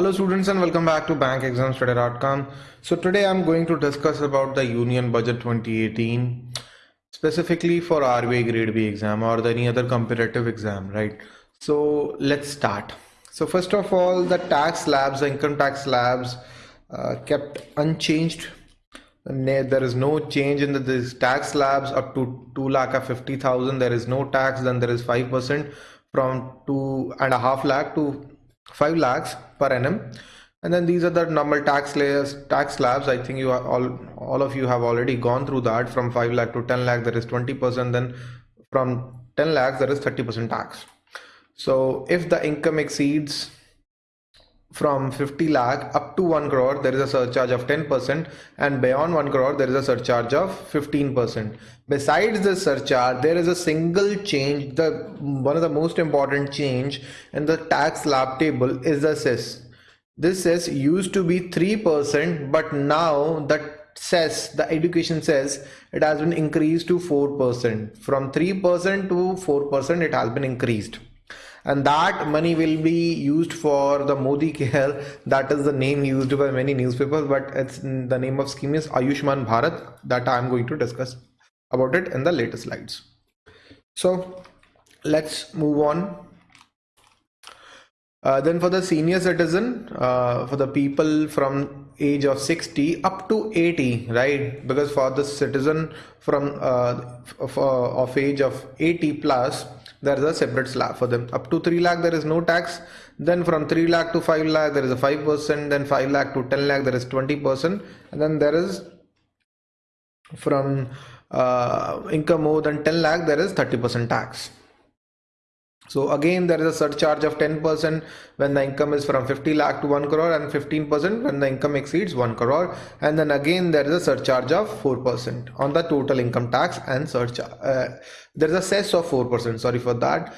Hello students and welcome back to bankexamstudy.com. So today I'm going to discuss about the Union Budget 2018 specifically for RBI Grade B exam or any other competitive exam, right? So let's start. So first of all, the tax slabs, the income tax slabs uh, kept unchanged. There is no change in the this tax slabs up to 2 lakh of 50,000. There is no tax, then there is 5% from two and a half lakh to 5 lakhs per annum. And then these are the normal tax layers tax slabs. I think you are all all of you have already gone through that. From 5 lakh to 10 lakh there is 20 percent. Then from 10 lakhs there is 30 percent tax. So if the income exceeds from 50 lakh up to 1 crore there is a surcharge of 10% and beyond 1 crore there is a surcharge of 15% besides the surcharge there is a single change the one of the most important change in the tax slab table is the cess. This cess used to be 3% but now the cess the education cess it has been increased to 4% from 3% to 4% it has been increased and that money will be used for the Modi Care. That is the name used by many newspapers, but it's the name of scheme is Ayushman Bharat that I am going to discuss about it in the later slides. So let's move on. Uh, then for the senior citizen, uh, for the people from age of 60 up to 80, right? Because for the citizen from uh, of, uh, of age of 80 plus, there is a separate slab for them. Up to 3 lakh there is no tax. Then from 3 lakh to 5 lakh there is a 5 percent. Then 5 lakh to 10 lakh there is 20 percent. And then there is from uh, income more than 10 lakh there is 30 percent tax so again, there is a surcharge of 10% when the income is from 50 lakh to 1 crore and 15% when the income exceeds 1 crore. And then again, there is a surcharge of 4% on the total income tax and surcharge. Uh, there is a cess of 4%, sorry for that.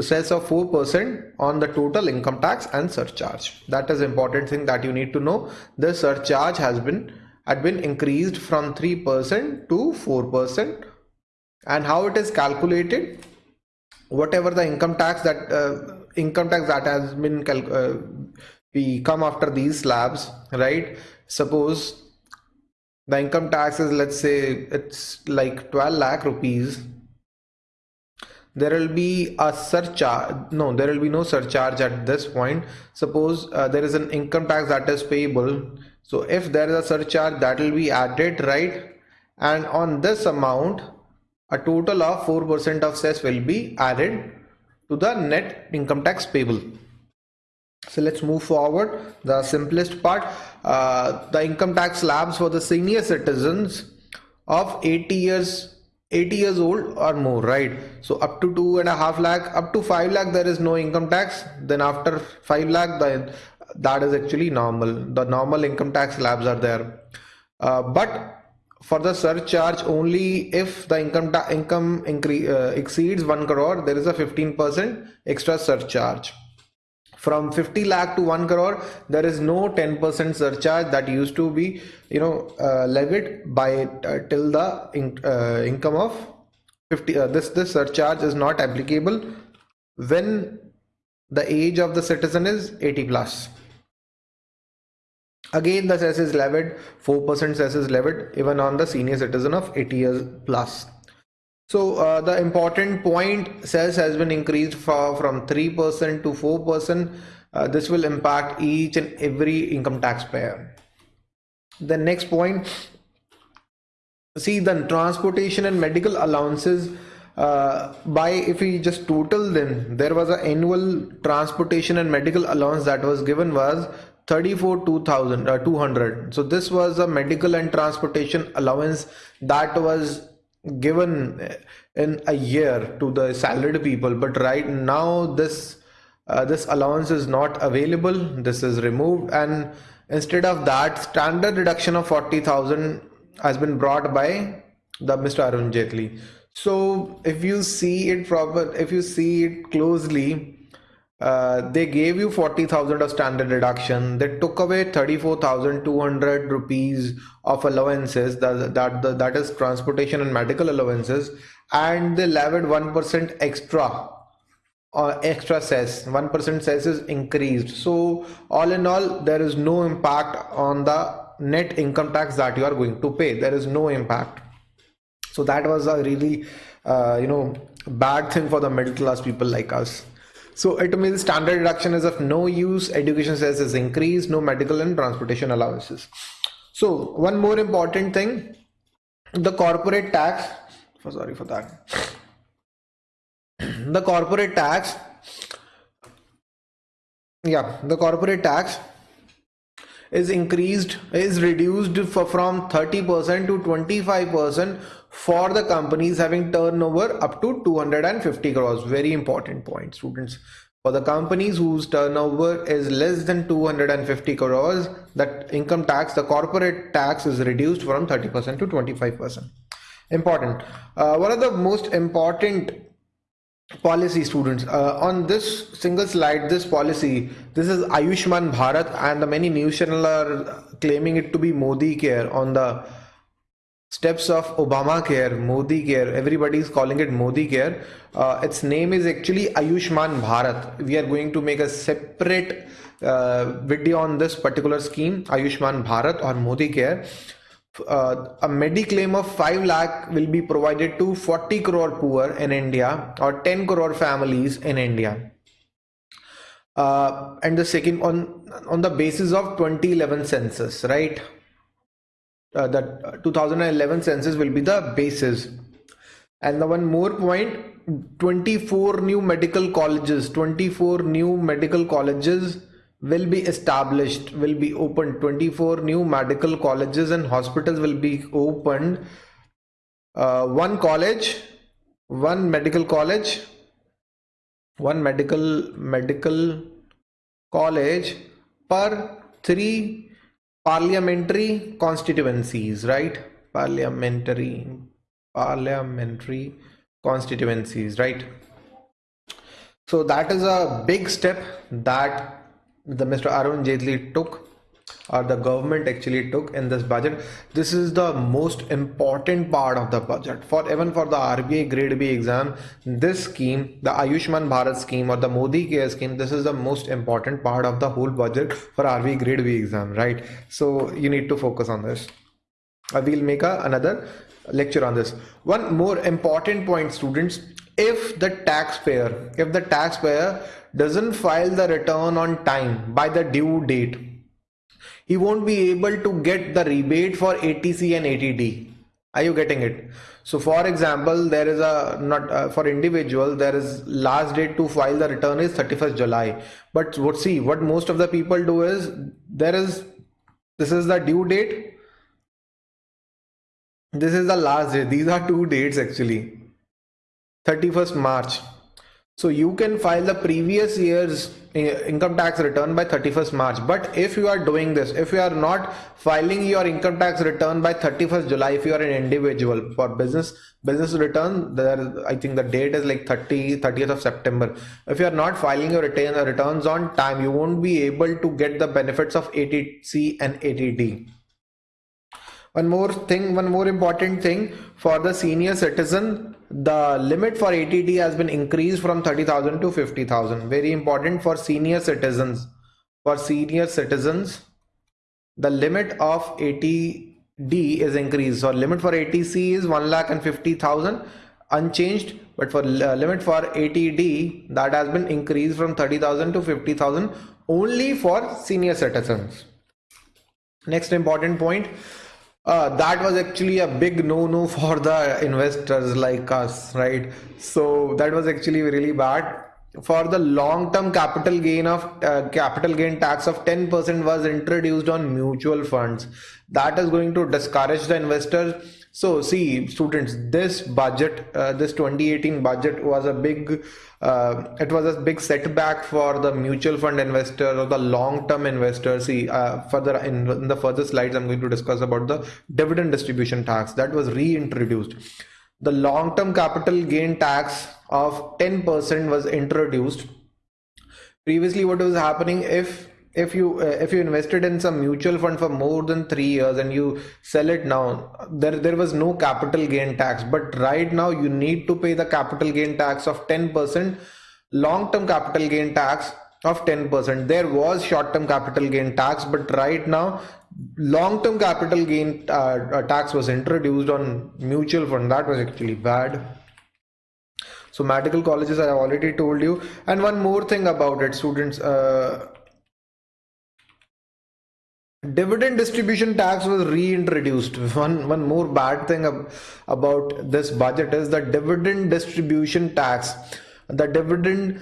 Cess of 4% on the total income tax and surcharge. That is important thing that you need to know. The surcharge has been had been increased from 3% to 4% and how it is calculated whatever the income tax that uh, income tax that has been uh, we come after these slabs right? Suppose the income tax is let's say it's like 12 lakh rupees. There will be a surcharge no there will be no surcharge at this point. Suppose uh, there is an income tax that is payable. So if there is a surcharge that will be added right? And on this amount a total of 4% of cess will be added to the net income tax payable. So let's move forward. The simplest part, uh, the income tax slabs for the senior citizens of 80 years 80 years old or more right so up to two and a half lakh up to five lakh there is no income tax then after five lakh the, that is actually normal the normal income tax slabs are there uh, but for the surcharge only if the income income increase uh, exceeds 1 crore there is a 15% extra surcharge. From 50 lakh to 1 crore there is no 10% surcharge that used to be you know uh, levied by uh, till the in, uh, income of 50 uh, this this surcharge is not applicable when the age of the citizen is 80 plus Again, the cess is levied, 4% cess is levied even on the senior citizen of 80 years plus. So uh, the important point cess has been increased for, from 3% to 4%. Uh, this will impact each and every income taxpayer. The next point, see the transportation and medical allowances uh, by if we just total them there was an annual transportation and medical allowance that was given was 34 2000 uh, 200 so this was a medical and transportation allowance that was given in a year to the salaried people. But right now this uh, this allowance is not available. This is removed. And instead of that standard deduction of 40000 has been brought by the mr arun Jaitley. so if you see it proper if you see it closely uh, they gave you 40,000 of standard deduction. They took away 34,200 rupees of allowances that, that, that, that is transportation and medical allowances and they levied 1% extra uh, extra cess. 1% cess is increased. So all in all there is no impact on the net income tax that you are going to pay. There is no impact. So that was a really uh, you know bad thing for the middle class people like us so it means standard deduction is of no use education cess is increased no medical and transportation allowances. So one more important thing the corporate tax for sorry for that. The corporate tax yeah the corporate tax is increased is reduced for, from 30% to 25% for the companies having turnover up to 250 crores. Very important point students. For the companies whose turnover is less than 250 crores that income tax the corporate tax is reduced from 30% to 25% important. Uh, one of the most important policy students uh, on this single slide this policy this is ayushman bharat and the many news channel are claiming it to be modi care on the steps of obama care modi care everybody is calling it modi care uh, its name is actually ayushman bharat we are going to make a separate uh, video on this particular scheme ayushman bharat or modi care uh, a mediclaim of 5 lakh will be provided to 40 crore poor in India or 10 crore families in India. Uh, and the second on on the basis of 2011 census, right? Uh, that 2011 census will be the basis. And the one more point 24 new medical colleges, 24 new medical colleges will be established will be opened 24 new medical colleges and hospitals will be opened uh, one college one medical college one medical medical college per three parliamentary constituencies right parliamentary parliamentary constituencies right so that is a big step that the Mr. Arun Jaitley took or the government actually took in this budget. This is the most important part of the budget. For even for the RBI grade B exam this scheme the Ayushman Bharat scheme or the Modi care scheme this is the most important part of the whole budget for RBI grade B exam right? So you need to focus on this. Uh, I will make a, another lecture on this. One more important point students. If the taxpayer if the taxpayer doesn't file the return on time by the due date he won't be able to get the rebate for 80C and 80D are you getting it? So for example there is a not uh, for individual there is last date to file the return is 31st July. But what see what most of the people do is there is this is the due date. This is the last day these are two dates actually. 31st March. So you can file the previous year's eh, income tax return by 31st March. But if you are doing this, if you are not filing your income tax return by 31st July, if you are an individual for business business return, there I think the date is like 30 30th of September. If you are not filing your return returns on time, you won't be able to get the benefits of 80C and 80D one more thing one more important thing for the senior citizen the limit for 80D has been increased from 30,000 to 50,000. Very important for senior citizens. For senior citizens, the limit of 80D is increased. So limit for 80C is 1 lakh and 50,000 unchanged. But for uh, limit for 80D that has been increased from 30,000 to 50,000 only for senior citizens. Next important point uh, that was actually a big no-no for the investors like us, right? So that was actually really bad. For the long-term capital gain of uh, capital gain tax of 10% was introduced on mutual funds. That is going to discourage the investors so see students, this budget, uh, this 2018 budget was a big, uh, it was a big setback for the mutual fund investor or the long-term investor. See uh, further in, in the further slides, I'm going to discuss about the dividend distribution tax that was reintroduced. The long-term capital gain tax of 10% was introduced. Previously, what was happening if if you uh, if you invested in some mutual fund for more than 3 years and you sell it now there there was no capital gain tax but right now you need to pay the capital gain tax of 10% long-term capital gain tax of 10%. There was short-term capital gain tax, but right now long-term capital gain uh, uh, tax was introduced on mutual fund. That was actually bad. So medical colleges, I already told you. And one more thing about it, students. Uh, dividend distribution tax was reintroduced. One one more bad thing ab about this budget is the dividend distribution tax. The dividend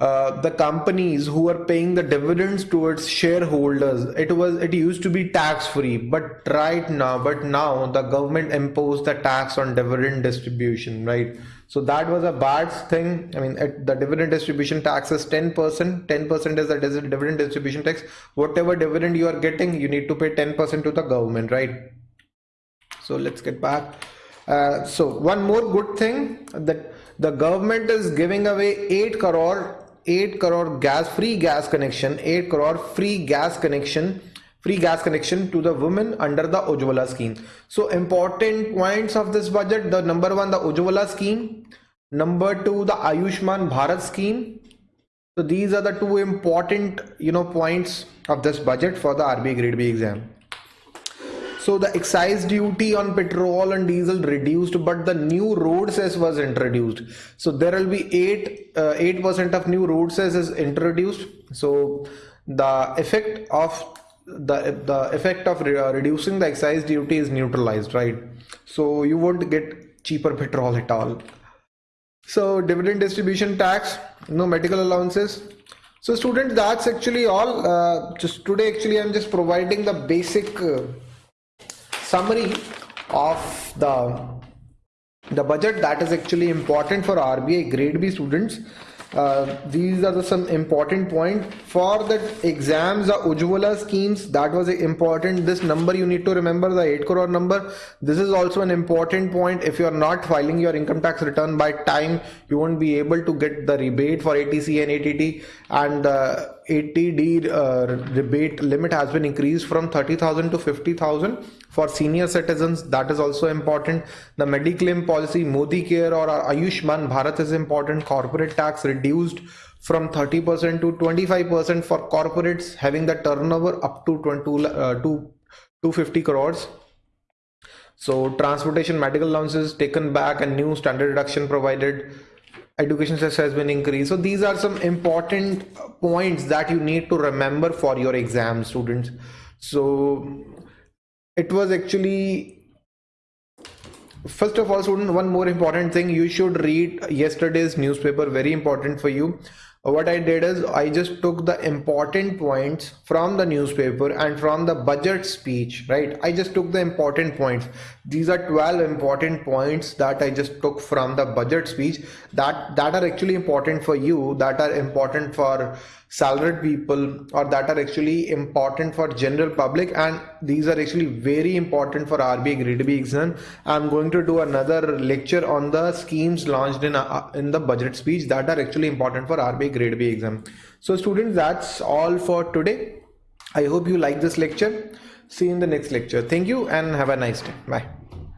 uh, the companies who are paying the dividends towards shareholders it was it used to be tax free but right now but now the government imposed the tax on dividend distribution right? So that was a bad thing. I mean it, the dividend distribution tax is 10% 10% is the dividend distribution tax. Whatever dividend you are getting you need to pay 10% to the government right? So let's get back. Uh, so one more good thing that the government is giving away 8 crore eight crore gas free gas connection eight crore free gas connection free gas connection to the women under the Ujjwala scheme so important points of this budget the number one the Ujjwala scheme number two the Ayushman Bharat scheme so these are the two important you know points of this budget for the RB grade B exam So the excise duty on petrol and diesel reduced, but the new road cess was introduced. So there will be eight uh, eight percent of new road cess is introduced. So the effect of the the effect of re uh, reducing the excise duty is neutralized, right? So you won't get cheaper petrol at all. So dividend distribution tax, no medical allowances. So students, that's actually all. Uh, just today, actually, I'm just providing the basic. Uh, summary of the the budget that is actually important for RBI grade B students. Uh, these are the some important point. For the exams the Ujjwala schemes that was important. This number you need to remember the 8 crore number. This is also an important point. If you are not filing your income tax return by time you won't be able to get the rebate for 80C and 80D and the 80D uh, rebate limit has been increased from 30,000 to 50,000 for senior citizens that is also important. The mediclaim policy modi care or ayushman bharat is important. Corporate tax reduced from 30% to 25% for corporates having the turnover up to 20 uh, to 250 crores. So transportation medical allowances taken back and new standard deduction provided education cess has been increased. So these are some important points that you need to remember for your exam students. So it was actually first of all student one more important thing you should read yesterday's newspaper very important for you what I did is I just took the important points from the newspaper and from the budget speech, right? I just took the important points. These are 12 important points that I just took from the budget speech that, that are actually important for you, that are important for salaried people or that are actually important for general public and these are actually very important for RBI grade B exam. I'm going to do another lecture on the schemes launched in, uh, in the budget speech that are actually important for RBI grade B exam. So students that's all for today. I hope you like this lecture. See you in the next lecture. Thank you and have a nice day. Bye.